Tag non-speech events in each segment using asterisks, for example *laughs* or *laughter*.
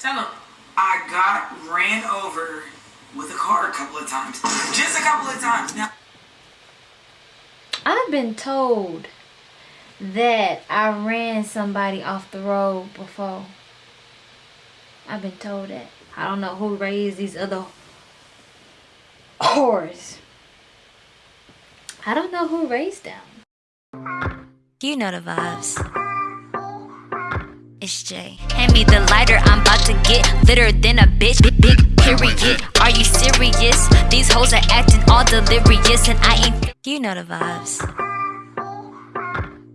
Tell him. I got ran over with a car a couple of times. Just a couple of times. Now, I've been told that I ran somebody off the road before. I've been told that. I don't know who raised these other whores. I don't know who raised them. You know the vibes. It's Jay. Hand me the lighter, I'm about to get litter than a bitch. Big, big period. Are you serious? These hoes are acting all delirious, and I ain't. You know the vibes.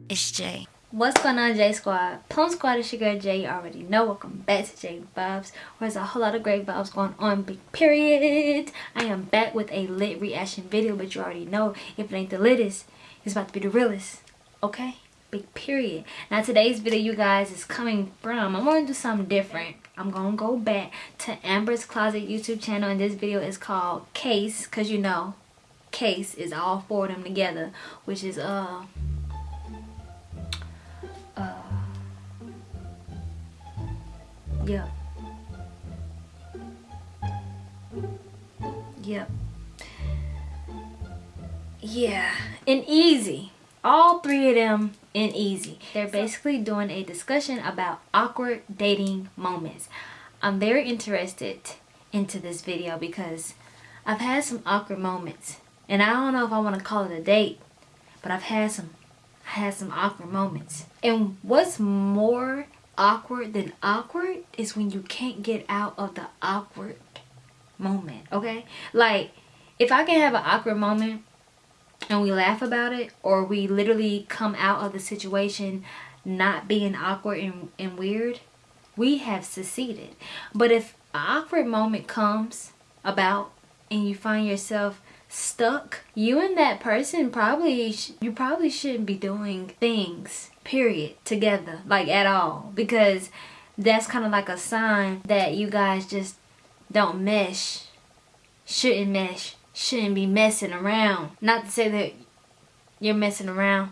It's Jay. What's going on, J Squad? Plum Squad is your girl Jay. You already know. Welcome back to J Vibes, where there's a whole lot of great vibes going on. Big period. I am back with a lit reaction video, but you already know if it ain't the littest, it's about to be the realest. Okay? Period. Now today's video, you guys, is coming from. I'm gonna do something different. I'm gonna go back to Amber's Closet YouTube channel, and this video is called Case, cause you know, Case is all four of them together, which is uh uh Yep. Yep. Yeah, and easy. All three of them in easy. They're basically doing a discussion about awkward dating moments. I'm very interested into this video because I've had some awkward moments. And I don't know if I want to call it a date, but I've had some I had some awkward moments. And what's more awkward than awkward is when you can't get out of the awkward moment okay like if i can have an awkward moment and we laugh about it or we literally come out of the situation not being awkward and, and weird we have succeeded. But if an awkward moment comes about and you find yourself stuck you and that person probably you probably shouldn't be doing things period together like at all. Because that's kind of like a sign that you guys just don't mesh shouldn't mesh shouldn't be messing around not to say that you're messing around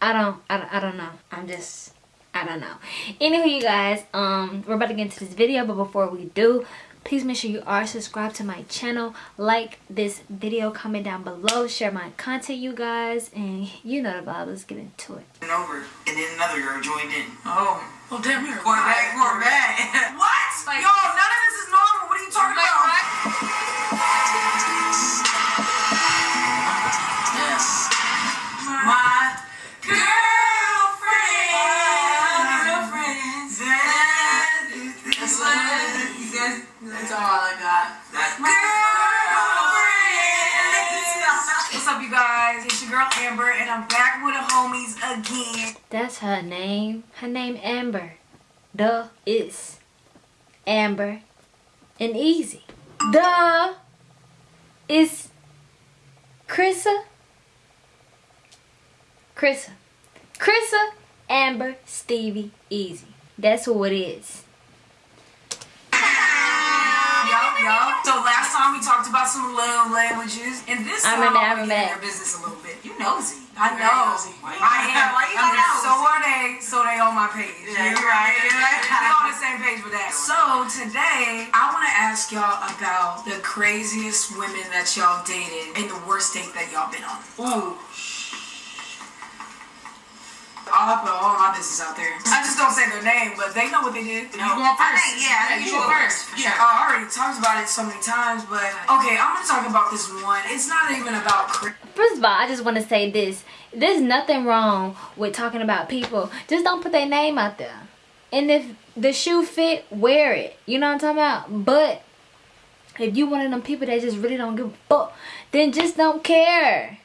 i don't i, don't, I don't know i'm just i don't know anyway you guys um we're about to get into this video but before we do please make sure you are subscribed to my channel like this video comment down below share my content you guys and you know the vibe let's get into it ran over, and then another girl joined in. Oh. Well, damn, you're Going back, going back. what? Like- Yo, none of this is normal. What are you talking Like, about? That's her name her name amber the is amber and easy the is Krissa Krissa Krissa Amber Stevie Easy that's who it is Yup, yup. So last time we talked about some love languages, and this I time remember, I I'm in remember. your business a little bit. You nosy. I know. nosy. Why you- I am. why you I mean, nosy? so are they. So they on my page. Yeah, you're right, you're right. we on the same page with that. So today, I want to ask y'all about the craziest women that y'all dated and the worst date that y'all been on. Ooh. I'll put all my business out there. I just don't say their name, but they know what they did. You going first? I think, yeah, I think you go first. Yeah, I already talked about it so many times, but okay, I'm gonna talk about this one. It's not even about cra- First of all, I just want to say this. There's nothing wrong with talking about people. Just don't put their name out there. And if the shoe fit, wear it. You know what I'm talking about? But if you one of them people that just really don't give a fuck, then just don't care.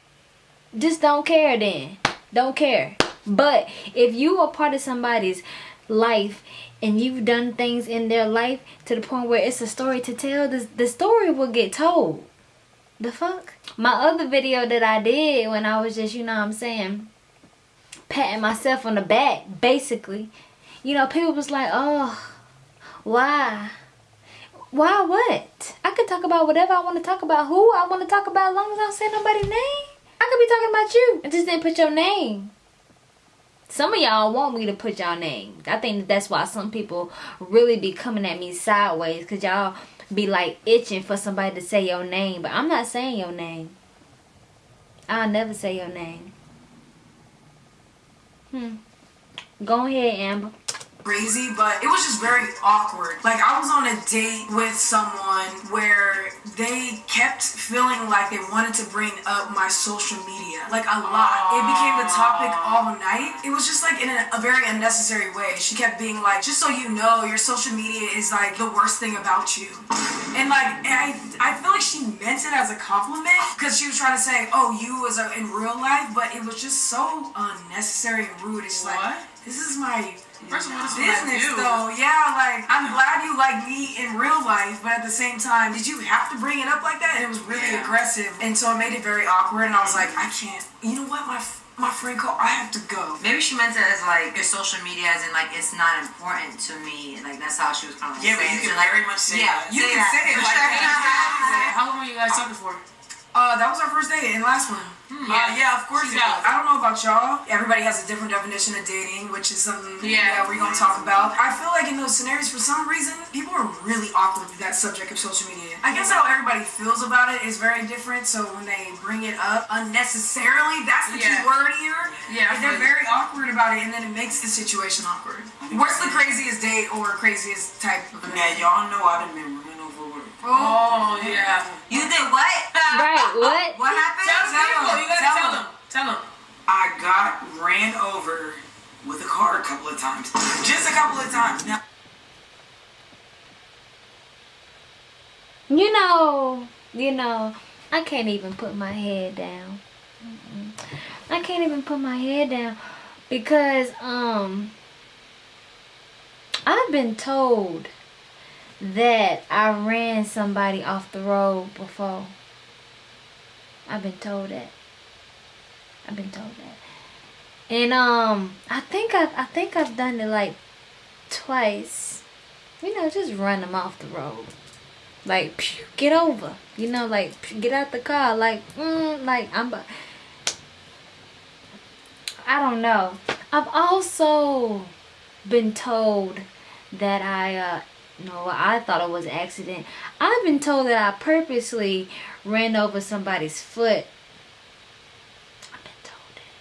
Just don't care then. Don't care. But if you are part of somebody's life and you've done things in their life to the point where it's a story to tell, the, the story will get told. The fuck? My other video that I did when I was just, you know what I'm saying, patting myself on the back, basically. You know, people was like, oh, why? Why what? I could talk about whatever I want to talk about, who I want to talk about, as long as I don't say nobody's name. I could be talking about you. I just didn't put your name. Some of y'all want me to put y'all name. I think that's why some people really be coming at me sideways because y'all be like itching for somebody to say your name. But I'm not saying your name. I'll never say your name. Hmm. Go ahead, Amber crazy, but it was just very awkward. Like I was on a date with someone where they kept feeling like they wanted to bring up my social media, like a lot. It became the topic all night. It was just like in a, a very unnecessary way. She kept being like, "Just so you know, your social media is like the worst thing about you," and like I, I feel like she meant it as a compliment because she was trying to say, "Oh, you was a, in real life," but it was just so unnecessary and rude. It's just like this is my First of all, this business is though. Yeah, like I'm glad you like me in real life, but at the same time, did you have to bring it up like that? And it was really Yeah. aggressive, and so it made it very awkward. And I was like, I can't. You know what, my f- my friend called. I have to go. Maybe she meant it as like your social media, as in like it's not important to me. Like that's how she was kind of like Yeah, but you can like, very much say yeah, that. You say can that. say it *laughs* like that. How long were you guys talking for? Uh, that was our first date and last one. Uh, yeah, of course She's it I don't know about y'all. Everybody has a different definition of dating, which is something Yeah. that we're gonna talk about. I feel like in those scenarios, for some reason, people are really awkward with that subject of social media. I guess how everybody feels about it is very different. So when they bring it up unnecessarily, that's the key Yeah. word here. Yeah, I they're very awkward about it, and then it makes the situation awkward. What's the craziest date or craziest type of? Now y'all know I done been running over with. Oh, Oh yeah. You did what? Right, what? What happened? Tell the Tell people. them. You gotta Tell tell them. them. Tell them. I got ran over with a car a couple of times. Just a couple of times. Now, You know, you know, I can't even put my head down. Mm-mm. I can't even put my head down because um I've been told that I ran somebody off the road before. I've been told that. I've been told that. And um I think I I think I've done it like twice. You know, just run them off the road. Like get over. You know like get out the car. Like mm, like i'm i don't know. I've also been told that i uh no i thought it was accident. I've been told that i purposely ran over somebody's foot i've been told that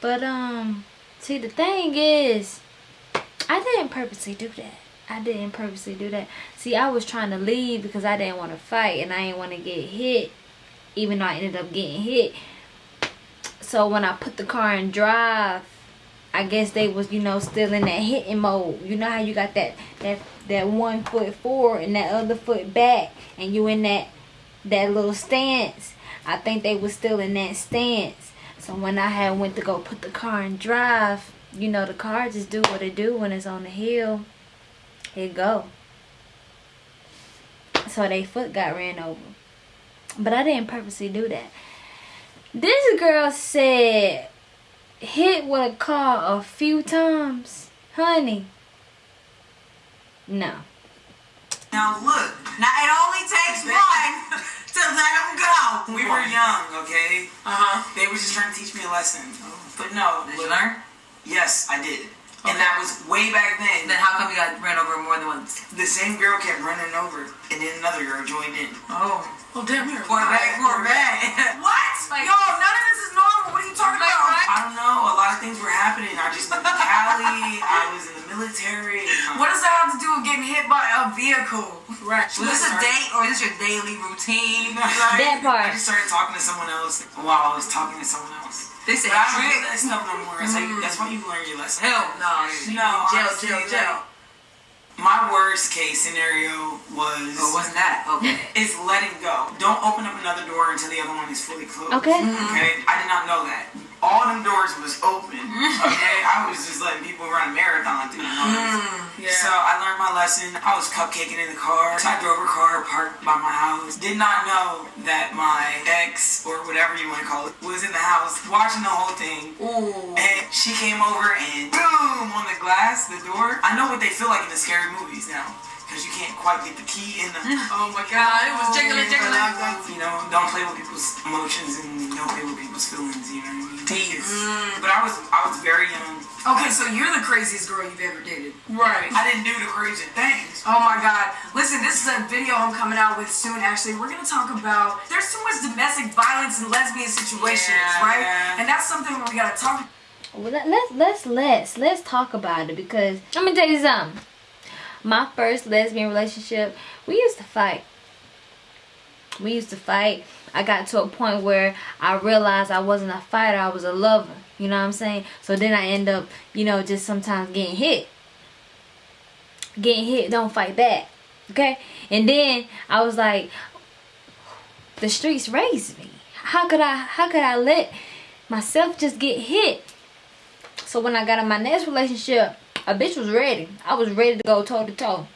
but um see the thing is i didn't purposely do that I didn't purposely do that. See, I was trying to leave because I didn't want to fight and I didn't want to get hit, even though I ended up getting hit. So when I put the car in drive, I guess they was you know still in that hitting mode. You know how you got that that that one foot forward and that other foot back, and you in that that little stance. I think they was still in that stance. So when I had went to go put the car in drive, you know the car just do what it do when it's on the hill it go. So they foot got ran over. But I didn't purposely do that. This girl said hit with a car a few times. Honey. No. Now look. Now it only takes *laughs* one to let him go. we were young, okay? Uh huh. They were just trying to teach me a lesson. But no, Did you learn? yes, I did. And that was way back then. Then how come you got ran over more than once? The same girl kept running over, and then another girl joined in. Oh. Oh damn, you're Poor alive. back, poor back. *laughs* What? Yo, none of this is normal. What are you talking Like, about? right? I don't know. A lot of things were happening. I just moved to Cali. I was in the military. What does that have to do with getting hit by a vehicle? Right. Was this a date or is this your daily routine? *laughs* That part. I just started talking to someone else while I was talking to someone else. They said But I don't do trick. that stuff no more. It's like, that's why you learn your lesson. Hell no. No, Jail, jail, jail. Like, My worst case scenario was Oh, wasn't that? Okay. is letting go. Don't open up another door until the other one is fully closed. Okay. Mm-hmm. Okay. I did not know that. All them doors was open. Mm-hmm. Okay. I was just letting people run a marathon through the noise. Mm-hmm. Yeah. So I learned my lesson. I was cupcaking in the car. So I drove a car parked by my house. Did not know that my ex or whatever you want to call it was in the house watching the whole thing. Ooh. And she came over and boom on the glass, the door. I know what they feel like in the scary movies now. because you can't quite get the key in the. *laughs* Oh my god, it was jiggling, jiggling. You know, don't play with people's emotions and don't play with people's feelings. You know what I mean? Tease. Mm. But I was I was very young. Okay, so you're the craziest girl you've ever dated. Right. I didn't do the crazy things. Oh my god. Listen, this is a video I'm coming out with soon actually. We're gonna talk about there's too much domestic violence in lesbian situations, Yeah, right? yeah. And that's something we gotta talk Well, let, let's let's let's let's talk about it because let me tell you something. My first lesbian relationship, we used to fight. We used to fight. I got to a point where I realized I wasn't a fighter, I was a lover. You know what I'm saying? So then I end up, you know, just sometimes getting hit. Getting hit, don't fight back. Okay? And then I was like, the streets raised me. How could I how could I let myself just get hit? So when I got in my next relationship, a bitch was ready. I was ready to go toe to toe.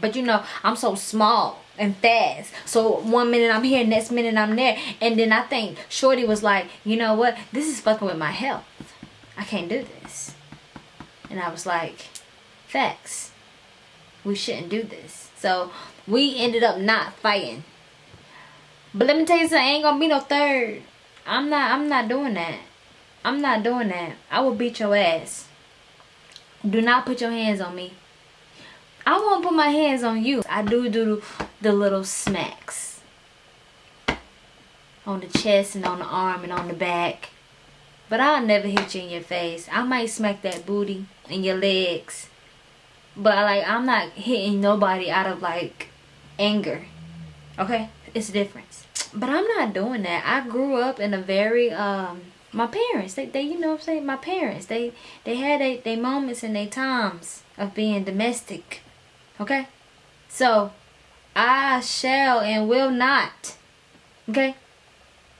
But you know, I'm so small and fast. So one minute I'm here, next minute I'm there. And then I think Shorty was like, you know what? This is fucking with my health. I can't do this. And I was like, facts. We shouldn't do this. So we ended up not fighting. But let me tell you something, ain't gonna be no third. I'm not I'm not doing that. I'm not doing that. I will beat your ass. Do not put your hands on me. I won't put my hands on you. I do do the little smacks. On the chest and on the arm and on the back. But I'll never hit you in your face. I might smack that booty and your legs. But like I'm not hitting nobody out of like anger. Okay? It's a difference. But I'm not doing that. I grew up in a very um my parents, they, they you know what I'm saying? My parents, they they had they, they moments and they times of being domestic. Okay? So I shall and will not okay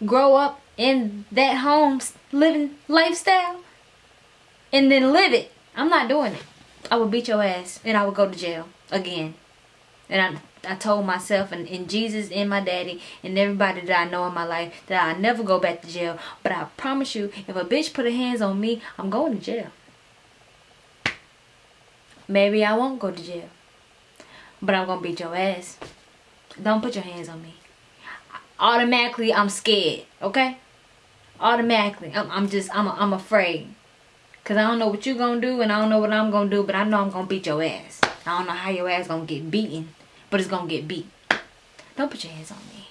grow up in that home living lifestyle and then live it. I'm not doing it. I will beat your ass and I will go to jail again. And I, I told myself and, and Jesus and my daddy and everybody that I know in my life that I never go back to jail. But I promise you, if a bitch put her hands on me, I'm going to jail. Maybe I won't go to jail. But I'm going to beat your ass. Don't put your hands on me. Automatically, I'm scared. Okay? Automatically. I'm, I'm just, I'm, I'm afraid. Because I don't know what you're going to do and I don't know what I'm going to do. But I know I'm going to beat your ass. I don't know how your ass going to get beaten. But it's to get beat. Don't put your hands on me.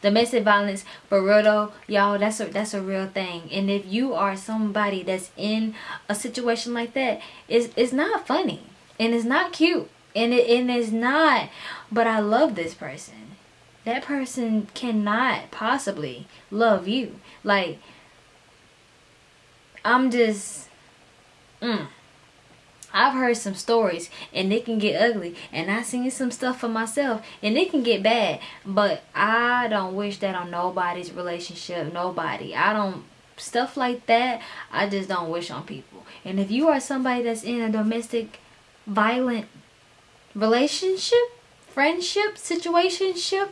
Domestic violence, for real y'all, that's a that's a real thing. And if you are somebody that's in a situation like that, it's it's not funny and it's not cute and it and it's not. But I love this person. That person cannot possibly love you. Like I'm just. Mm. I've heard some stories and they can get ugly and I seen some stuff for myself and it can get bad. But I don't wish that on nobody's relationship nobody. I don't stuff like that I just don't wish on people. And if you are somebody that's in a domestic violent relationship friendship situationship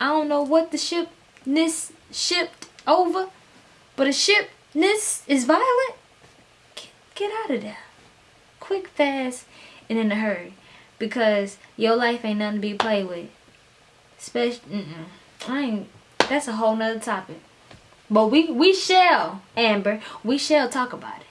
I don't know what the shipness shipped over but a shipness is violent get, get out of there quick, fast, and in a hurry. Because your life ain't nothing to be played with. Especially, mm-mm. I ain't, that's a whole nother topic. But we, we shall, Amber, we shall talk about it.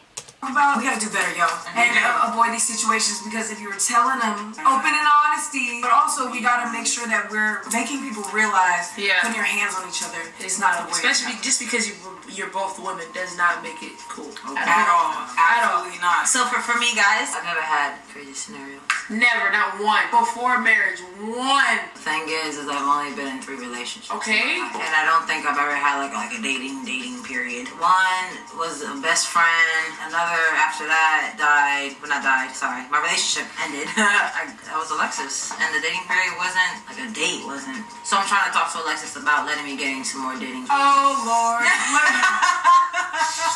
About. We gotta do better, y'all, and uh, avoid these situations because if you're telling them open and honesty, but also we gotta make sure that we're making people realize Yeah. putting your hands on each other is not a way. Especially just because you you're both women does not make it cool. At all. Absolutely not. So for, for me, guys, I've never had crazy scenarios. Never, not one. Before marriage, one. The thing is, is I've only been in three relationships. Okay. And I don't think I've ever had like like a dating dating period. One was a best friend. Another after that died. Well, not died. Sorry, my relationship ended. *laughs* I, I was Alexis, and the dating period wasn't like a date. Wasn't. So I'm trying to talk to Alexis about letting me get into more dating. Oh Lord. *laughs*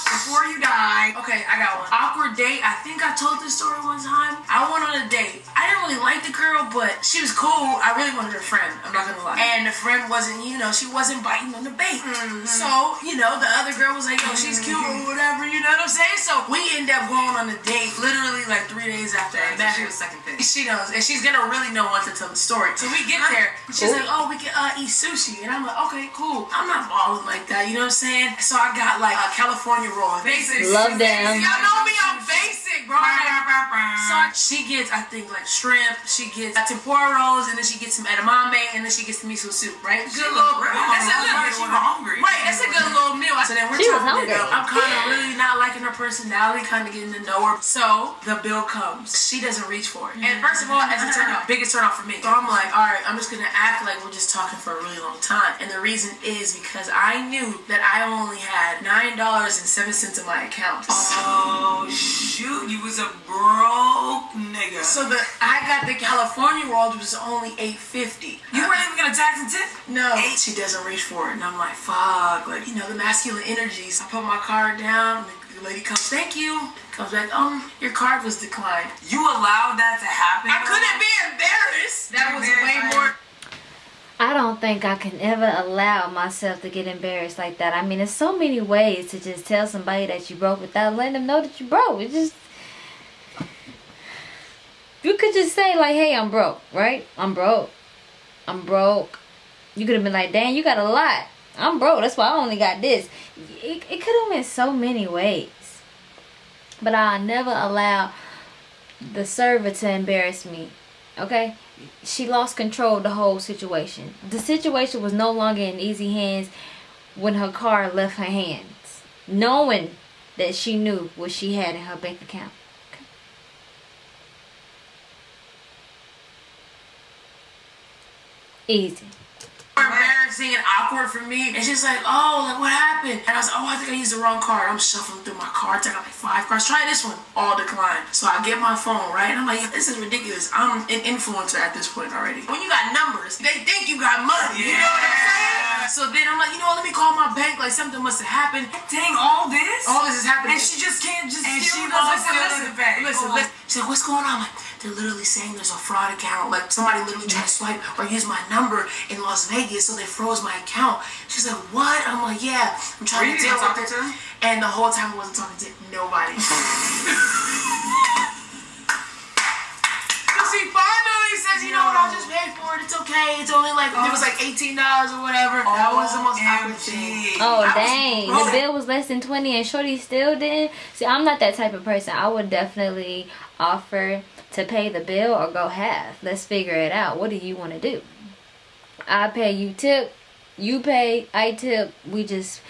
Before you die. Okay, I got one. Awkward date. I think I told this story one time. I went on a date. I didn't really like the girl, but she was cool. I really wanted her friend. I'm not gonna lie. And the friend wasn't, you know, she wasn't biting on the bait. So, you know, the other girl was like, yo, she's cute or whatever. You know what I'm saying? So we end up going on a date literally like three days after I met She her. was second thing. She knows, and she's gonna really know once I tell the story. So we get there, she's like, "Oh, we can uh, eat sushi," and I'm like, "Okay, cool." I'm not balling like that, you know what I'm saying? So I got like a California Love them. Y'all know me, I'm basic. So she gets, I think, like shrimp. She gets uh, tempura rolls, and then she gets some edamame, and then she gets the miso soup. Right? Good little. That's a good. She was hungry. Right, that's a good little meal. So then we're She was chopping it hungry. up. I'm kind of really not liking her personality, kind of getting to know her. So the bill comes. She doesn't reach for it. And first of all, as a turn off, biggest turn off for me. So I'm like, all right, I'm just gonna act like we're just talking for a really long time. And the reason is because I knew that I only had nine dollars and seven cents in my account. Oh shoot, you was a broke nigga. So the I got the California roll, which was only eight fifty. you weren't even gonna tax and tip? No, she doesn't reach for it, and I'm like, fuck, like you know the masculine energies. I put my card down, and the lady comes, thank you. Comes back, um, your card was declined. You allowed that to happen? I couldn't be embarrassed. That was Embarrassed, way more. I don't think I can ever allow myself to get embarrassed like that. I mean, there's so many ways to just tell somebody that you broke without letting them know that you broke. It just you could just say like, "Hey, I'm broke," right? I'm broke. I'm broke. You could have been like, "Dang, you got a lot." I'm broke. That's why I only got this. It, it could have went so many ways. But I never allow the server to embarrass me. Okay? She lost control of the whole situation. The situation was no longer in easy hands when her car left her hands. Knowing that she knew what she had in her bank account. Easy. embarrassing and awkward for me. And she's like, oh, like what happened? And I was like, oh, I think I used the wrong card. I'm shuffling through my cards. I got like five cards. Try this one. All declined. So I get my phone, right? And I'm like, this is ridiculous. I'm an influencer at this point already. When you got numbers, they think you got money. You know what I'm saying? So then I'm like, you know what? Let me call my bank. Like something must have happened. Dang, all this? All this is happening. And she just can't just And steal she the- lost listen, it. listen, Listen, babe. listen, Oh. listen. She's like, what's going on? I'm like, they're literally saying there's a fraud account. Like somebody literally tried to swipe or use my number in Las Vegas, so they froze my account. She's like, what? I'm like, yeah. I'm trying you to deal with it. to? And the whole time I wasn't talking to nobody. *laughs* so she finally you know what? I'll just pay for it. It's okay. It's only like it was like eighteen dollars or whatever. that oh, was the most awkward thing. OMG. Oh I dang! The bill was less than twenty, and Shorty still didn't. See, I'm not that type of person. I would definitely offer to pay the bill or go half. Let's figure it out. What do you want to do? I pay you tip, you pay, I tip. We just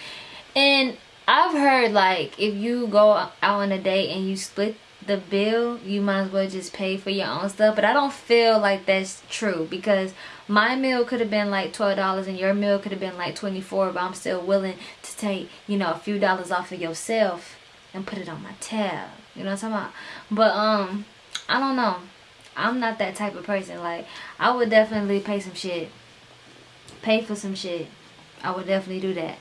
and I've heard like if you go out on a date and you split the bill, you might as well just pay for your own stuff. But I don't feel like that's true because my meal could have been like twelve dollars and your meal could have been like twenty four. But I'm still willing to take you know a few dollars off of yourself and put it on my tab. You know what I'm talking about? But um, I don't know. I'm not that type of person. Like I would definitely pay some shit, pay for some shit. I would definitely do that.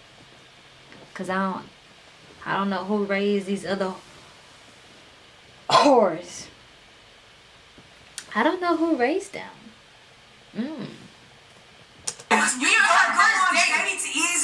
Cause I don't, I don't know who raised these other whores. I don't know who raised them. Mm. You know, our first date. It's easy. Wait,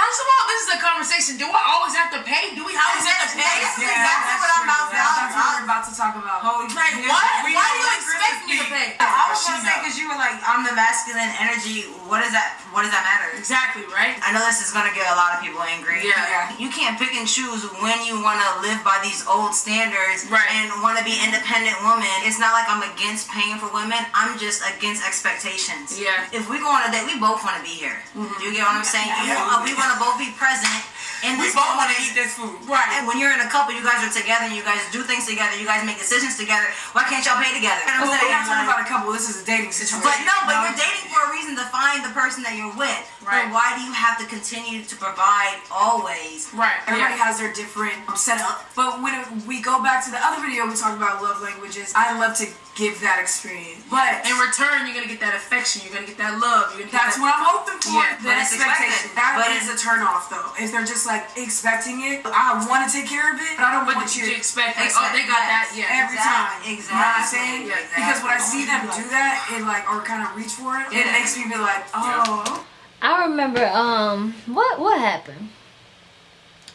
first of all, this is a conversation. Do I always have to pay? Do we always have to pay? That's exactly what I'm about to That's talk what we're about to talk about. Oh, Like, yeah, what? we Why do you expect me to pay? I was gonna say because you were like, I'm the masculine energy. What does that? What does that matter? Exactly, right? I know this is gonna get a lot of people angry. Yeah. You can't pick and choose when you want to live by these old standards Right. and want to be independent woman. It's not like I'm against paying for women. I'm just against expectations. Yeah. If we go on a date, we both want to be here. Do you get what I'm saying? You know, we want to both be present in We both want to eat this food. Right. And when you're in a couple, you guys are together, you guys do things together, you guys make decisions together. Why can't y'all pay together? You know Well, what I'm we're not saying? talking about a couple. This is a dating situation. But no, but you're dating for a reason to find the person that you're with. Right. But why do you have to continue to provide always? Right. Everybody Yeah. has their different um, setup. But when we go back to the other video we talked about love languages, I love to give that experience. But In return, you're gonna get that affection. You're gonna get that love. You're gonna that's that. what I'm hoping for. Yeah, the but expectation. That But is a it's- turn off though. If they're just like expecting it, I want to take care of it, but I don't But want you to expect like, oh, they got that? Yeah. every Exact- time. exactly. You know what I'm saying? Yeah, Because when I see them do that and like or kind of reach for it, it Yeah. makes me be like, oh. I remember um what what happened.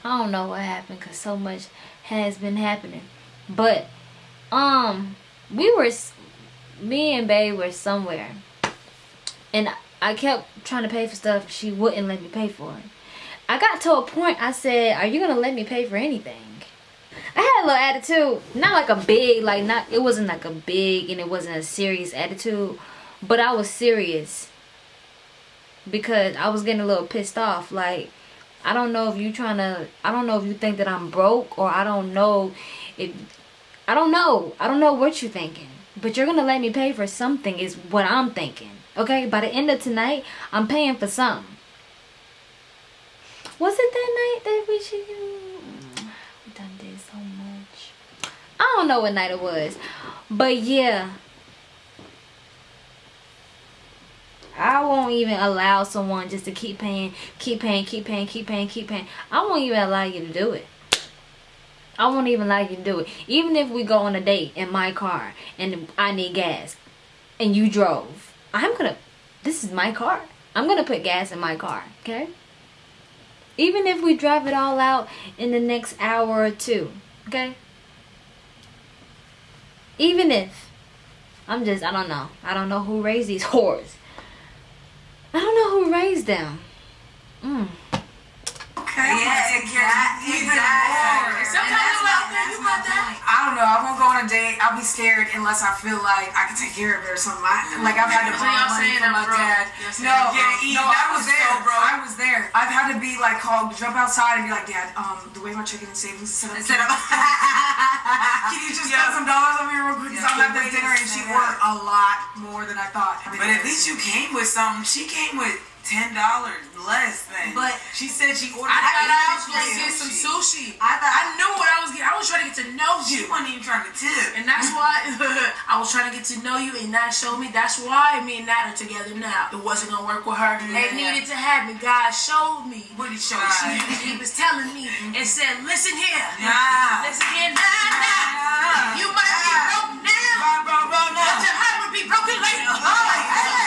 I don't know what happened because so much has been happening, but um we were me and Babe were somewhere, and I kept trying to pay for stuff. She wouldn't let me pay for it. I got to a point. I said, "Are you gonna let me pay for anything?" I had a little attitude, not like a big, like not. It wasn't like a big, and it wasn't a serious attitude, but I was serious because I was getting a little pissed off. Like, I don't know if you trying to, I don't know if you think that I'm broke or I don't know if, I don't know. I don't know what you're thinking. But you're going to let me pay for something is what I'm thinking. Okay? By the end of tonight, I'm paying for something. Was it that night that we should, we done did so much. I don't know what night it was. But yeah, I won't even allow someone just to keep paying, keep paying, keep paying, keep paying, keep paying. I won't even allow you to do it. I won't even allow you to do it. Even if we go on a date in my car and I need gas and you drove, I'm gonna, this is my car. I'm gonna put gas in my car, okay? Even if we drive it all out in the next hour or two, okay? Even if, I'm just, I don't know. I don't know who raised these *laughs* whores. I don't know who raised them. Mm. I'm Yeah, even exactly. more. Sometimes you're like, okay, you got that. I don't know. I won't go on a date. I'll be scared unless I feel like I can take care of it or something. I, like I've had to borrow money from my broke. dad. No, yeah, No, I I was there. broke. I was there. I've had to be like called, jump outside and be like, Dad, um, the way my checking and savings is set up. Instead *laughs* of Can you just Yeah. some dollars over here real quick? 'Cause Yeah. I'm at this dinner and she ordered a lot more than I thought. But at least you came with something. She came with ten dollars less than. But- she said she ordered. I thought I was gonna get some sushi. I thought- I knew what I was getting. I was trying to get to know you. She wasn't even trying to tip. And that's why *laughs* I was trying to get to know you, and that showed me. That's why me and Nat are together now. It wasn't gonna work with her. They needed to have me. God showed me. What did he show you? he was telling me mm-hmm. and said, "Listen here, Nah. listen here, nah, nah. You might be broke now, Bro, bro, bro, no. but your heart will be broken later. To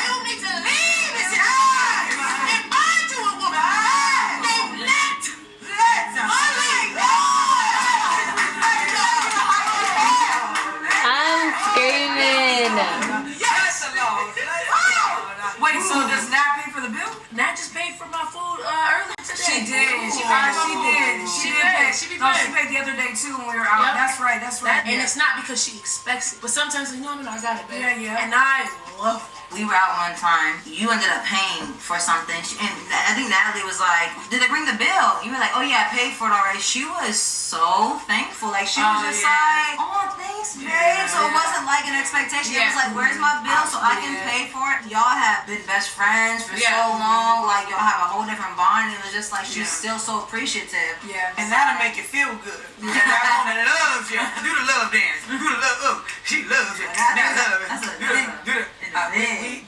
it's not because she expects it, but sometimes like, no, no, no, I got it, baby. Yeah, yeah. And I love it. We were out one time. You ended up paying for something, and I think Natalie was like, "Did they bring the bill?" You were like, "Oh yeah, I paid for it already." She was so thankful. Like she was Oh, just yeah. like, "Oh, thanks, babe." So it wasn't like an expectation. It was like, "Where's my bill so I can pay for it?" Y'all have been best friends for Yeah. so long. Like y'all have a whole different bond. And it was just like she's Yeah. still so appreciative. Yeah. And that'll make you feel good. *laughs* That woman loves you. Do the love dance. Do the love. Oh, she loves you. That's That love. that's a do the, do the. It's a we- we- okay.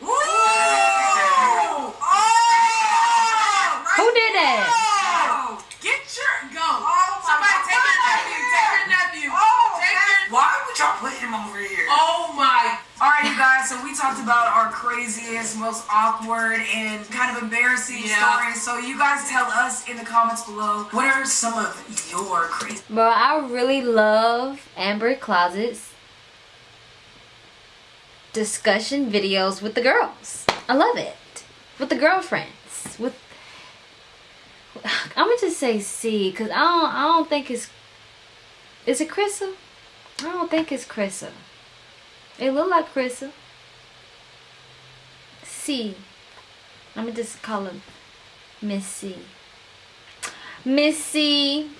Woo! Who did that? Oh, get your go. Oh, my Somebody God. take your nephew. Take your nephew. Oh, take your. Why would y'all put him over here? Oh my. All right, you guys. So we talked about our craziest, most awkward, and kind of embarrassing Yeah. stories. So you guys tell us in the comments below what are some of your crazy. Bro, I really love Amber Closet's discussion videos with the girls. I love it. With the girlfriends. With I'm gonna just say C, cause I don't I don't think it's is it Krissa? I don't think it's Krissa. It look like Krissa. C. Let me just call her Miss C. Miss C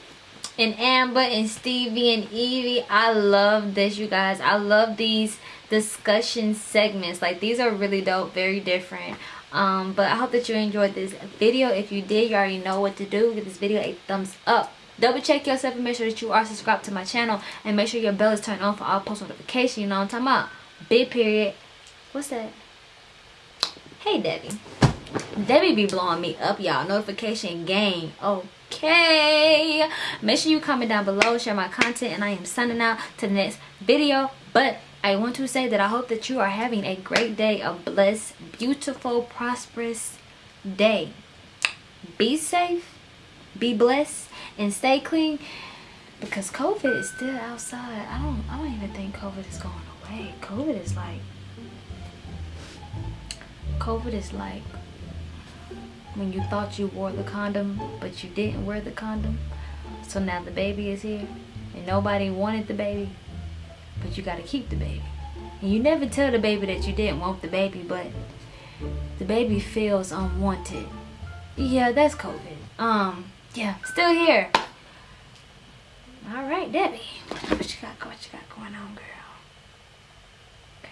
and Amber and Stevie and Evie. I love this, you guys. I love these discussion segments. Like these are really dope, very different. Um, but I hope that you enjoyed this video. If you did, you already know what to do. Give this video a thumbs up. Double check yourself and make sure that you are subscribed to my channel. And make sure your bell is turned on for all post notifications. You know what I'm talking about? Big period. What's that? Hey, Debbie. Debbie be blowing me up, y'all. Notification gang. Okay. Make sure you comment down below, share my content, and I am signing out to the next video. But I want to say that I hope that you are having a great day, a blessed, beautiful, prosperous day. Be safe, be blessed, and stay clean because COVID is still outside. I don't I don't even think COVID is going away. COVID is like COVID is like when you thought you wore the condom but you didn't wear the condom. So now the baby is here and nobody wanted the baby but you gotta keep the baby. And you never tell the baby that you didn't want the baby, but the baby feels unwanted. Yeah, that's COVID. Um, yeah, still here. All right, Debbie. What you got? What you got going on, girl? Okay.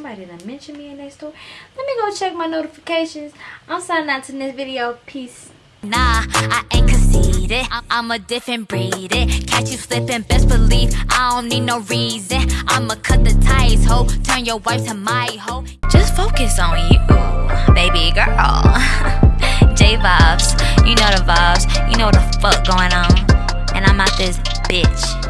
Somebody done mentioned me in their store. Let me go check my notifications. I'm signing out to this video. Peace. Nah, I ain't conceited. I'm a different breed. It. Catch you slipping, best believe I don't need no reason. I'ma cut the ties, ho. Turn your wife to my hoe. Just focus on you, baby girl. *laughs* J vibes, you know the vibes. You know the fuck going on. And I'm out this bitch.